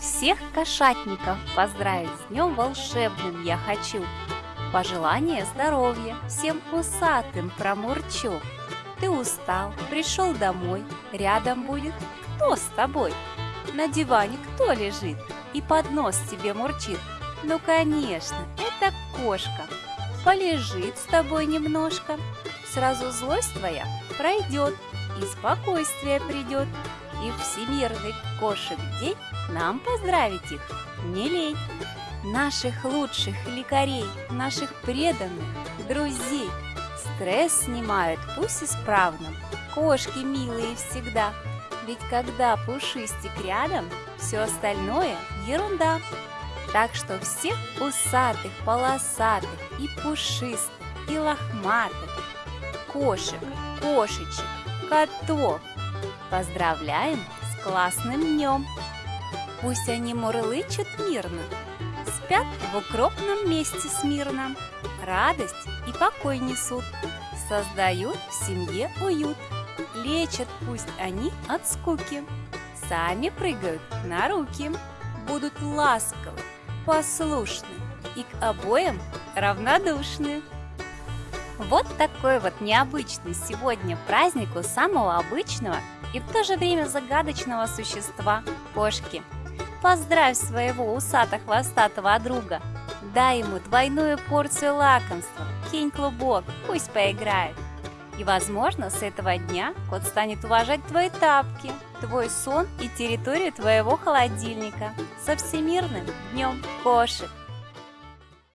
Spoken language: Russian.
Всех кошатников поздравить с днем волшебным я хочу. Пожелание здоровья всем усатым промурчу. Ты устал, пришел домой, рядом будет кто с тобой? На диване кто лежит и под нос тебе мурчит? Ну, конечно, это кошка. Полежит с тобой немножко, сразу злость твоя пройдет и спокойствие придет. И Всемирный кошек день нам поздравить их не лень. Наших лучших лекарей, наших преданных друзей Стресс снимают, пусть исправно, кошки милые всегда. Ведь когда пушистик рядом, все остальное ерунда. Так что всех усатых, полосатых и пушистых, и лохматых, кошек, кошечек, котов поздравляем с классным днем! Пусть они мурлычут мирно, спят в укропном месте смирно, радость и покой несут, создают в семье уют, лечат пусть они от скуки, сами прыгают на руки, будут ласковы, послушны и к обоим равнодушны. Вот такой вот необычный сегодня праздник у самого обычного и в то же время загадочного существа – кошки. Поздравь своего усато-хвостатого друга, дай ему двойную порцию лакомства, кинь клубок, пусть поиграет. И, возможно, с этого дня кот станет уважать твои тапки, твой сон и территорию твоего холодильника. Со всемирным днем кошек!